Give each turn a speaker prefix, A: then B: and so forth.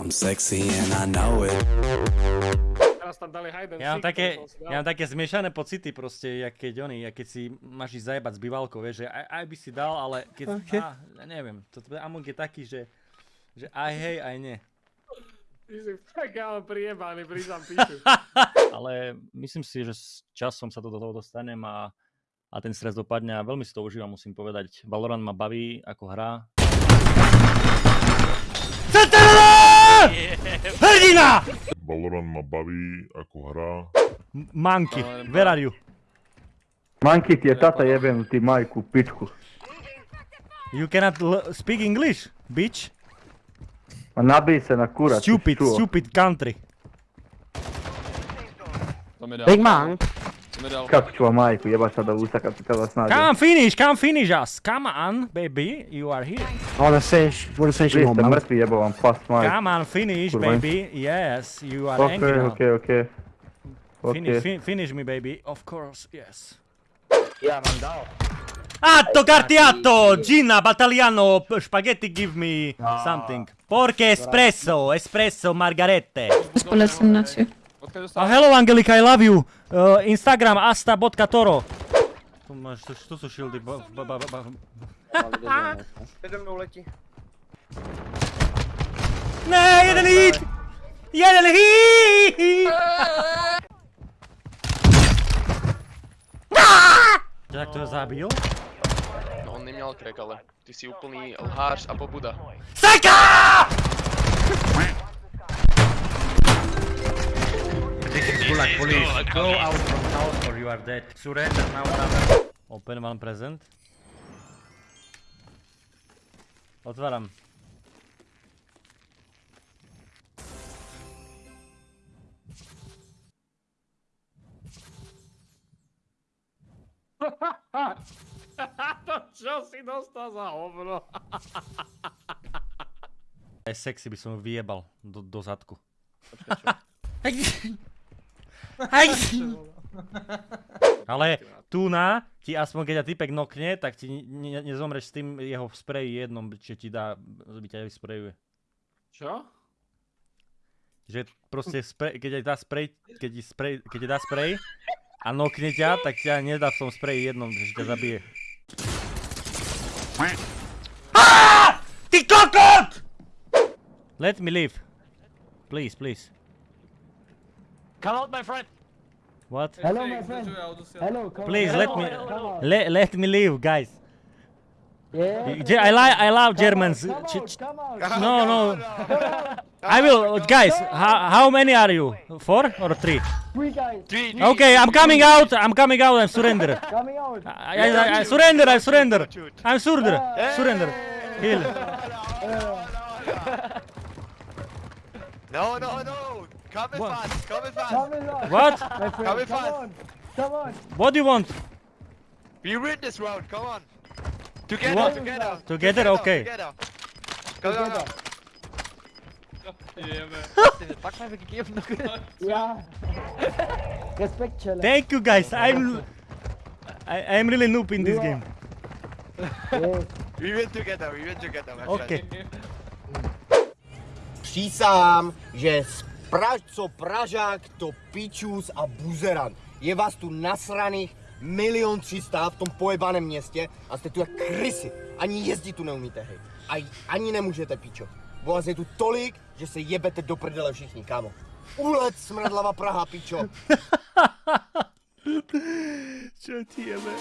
A: I'm sexy and I know it.
B: Teraz tam dali hide
C: Ja mám také, ja mám také zmiešané pocity proste, jak keď oni, jak keď si máš ísť zajebať s bývalkou, vieš, že aj, aj by si dal, ale keď,
D: Okay.
C: á, ja neviem, to Among je taký, že, že aj hej, aj nie.
B: Ty si fakt ale prijebaný, priznám píšu.
C: Ale myslím si, že s časom sa to do toho dostanem a, a ten stres dopadne a veľmi si to užívam, musím povedať. Valorant ma baví ako hra. Hrdina!
E: Valorant ma baví ako hra.
C: M- Monkey, where are you?
D: Manky ti je tata jebem ti majku, pičku.
C: You cannot l- speak English, bitch.
D: Ma nabij se na kurac.
C: Stupid, stupid country.
F: Big man.
D: Kako ću vam majku, jebaš sada usta kad kad vas nađem.
C: Come finish, come finish us. Come on, baby, you are here.
F: I wanna finish. Wanna finish
D: Vi ste mrtvi jebo vam pas majku.
C: Come on, finish, baby. Yes, you are angry
D: Okej,
C: now.
D: okej, okej.
C: Finish,
D: Okej.
C: fi- finish me, baby. Of course, yes.
D: Ja vam dao.
C: Atto cartiato, Gina, battaliano, p- spaghetti give me something. Porche espresso, espresso, margarette.
G: Spole sam
H: dostal?
C: hello Angelika, I love you. Uh, Instagram asta.toro. Tu máš, tu, tu sú shieldy. Ba, ba, ba, ba.
I: Přede mnou letí.
C: Ne, jeden hit! Jeden hit! Jak to je zabil?
I: No on neměl crack, ale ty jsi úplný lhář a pobuda.
C: Seka! This is Gulag police. Go out from house or you are dead. Surrender now brother. Open one present. Otváram.
B: to čo si dostal za hovno?
C: Aj sexy by som ju vyjebal do, do zadku. Ale tu na ti aspoň keď ťa typek nokne, tak ti ne, ne, nezomreš s tým jeho spreji jednom, čo ti dá, by ťa vysprejuje.
B: Čo?
C: Že proste sprej, keď ti dá sprej, keď ti, sprej, keď ti dá sprej a nokne ťa, tak ťa nedá v tom spreji jednom, že ťa zabije. Ah! Ty kokot! Let me live. Please, please.
B: Come out my friend!
C: What?
D: Hello my friend. Hello, come
C: Please
D: on.
C: let me
D: Come on.
C: let, let me leave, guys.
D: Yeah.
C: I like I love Germans.
D: Come out, come out.
C: no, no. I will, guys. How, how many are you? Four or three?
D: Three guys. Three.
C: Okay, I'm coming out. I'm coming out. I'm surrender.
D: Coming out.
C: I, I, I surrender. I surrender. I'm surrender. Surrender. Heal.
I: No, no, no! Come in
C: What?
I: fast, come in fast!
D: Come on.
C: What?
D: Friend,
I: Come in
D: come
I: fast.
D: on. Come on.
C: What do you want?
I: We win this round, come on! Together,
C: want-
I: together!
C: Together, okay.
I: Together! Go, go, go!
H: Jebe.
I: Pak mi gegeben.
D: Ja. Respekt, Chelle.
C: Thank you, guys. I'm I, I'm really noob in this game.
D: Yeah.
I: We win together, we win together, my
C: Okay.
F: Přísám, že z Praž, co Pražák, to pičus a buzeran. Je vás tu nasraných milion třista v tom pojebaném městě a jste tu jak krysy. Ani jezdit tu neumíte, hej. A ani nemůžete, pičo. Bo vás je tu tolik, že se jebete do prdele všichni, kámo. Ulet smradlava Praha, pičo.
C: Čo ti jebe?